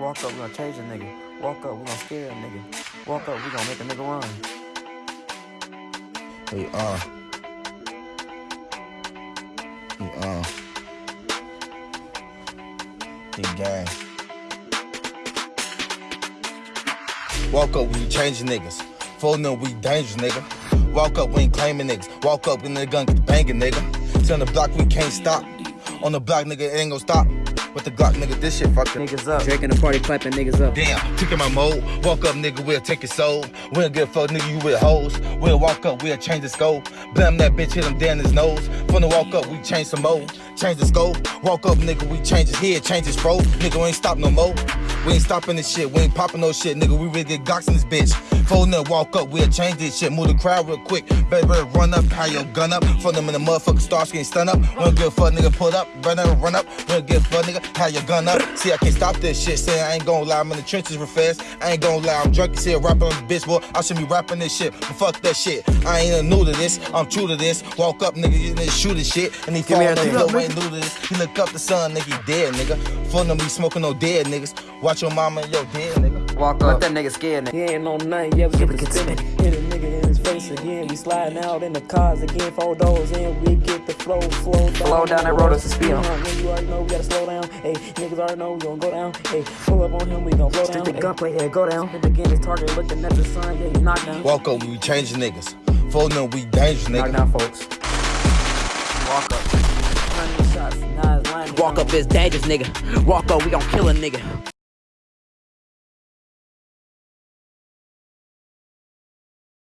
Walk up, we gonna change a nigga. Walk up, we gonna scare a nigga. Walk up, we gonna make a nigga run. Hey, uh. Hey, uh. Hey, gang. Walk up, we changing niggas. Folding up, we dangerous, nigga. Walk up, we ain't claiming niggas. Walk up, in the gun get banging, nigga. On the block, we can't stop. On the block, nigga, it ain't gon' stop. With the Glock, nigga, this shit fucking. Niggas up. Drake in the party clapping niggas up. Damn, taking my mode. Walk up, nigga, we'll take your soul. We don't give a fuck, nigga, you with hoes. We'll walk up, we'll change the scope. Blam that bitch, hit him down his nose. From the walk up, we change some mode. Change the scope. Walk up, nigga, we change his head, change his fro. Nigga, we ain't stop no more. We ain't stopping this shit, we ain't popping no shit, nigga. We really get Glocks in this bitch. Folding up, walk up, we'll change this shit. Move the crowd real quick. Better, better run up, high your gun up. For them in the motherfucking stars getting stun up. We don't give a fuck, nigga, pull up. Run up, run up. We don't give a fuck, nigga, high your gun up. See, I can't stop this shit. Say I ain't gonna lie, I'm in the trenches real fast. I ain't gonna lie, I'm drunk as hell, rapping on this bitch, boy. I should be rapping this shit, but fuck that shit. I ain't new to this, I'm true to this. Walk up, nigga, you nigga shoot this shit. And he fall me on the tip, hill, nigga. Ain't new to this. He look up the sun, nigga, he dead, nigga. Full them be smoking no dead niggas. Watch your mama and your dead, nigga. Walk up. Let that nigga scared nigga. He ain't on nothing, yeah, we get the spinning. Hit a nigga in his face again. We sliding out in the cars again. Four doors in, we get the flow, flow down. Slow down that road, it's a speed. on. When you already know, we gotta slow down. Hey, niggas already know we gonna go down. Hey, pull up on him, we gonna blow down. Stick the Hey, gunplay, yeah, go down. Hit again, his target looking at the sun, yeah, he knocked down. Walk up, we changing niggas. Folding up, we dangerous, Knock nigga. down folks. Walk up. Walk up is dangerous, nigga. Walk up, we gon' kill a nigga.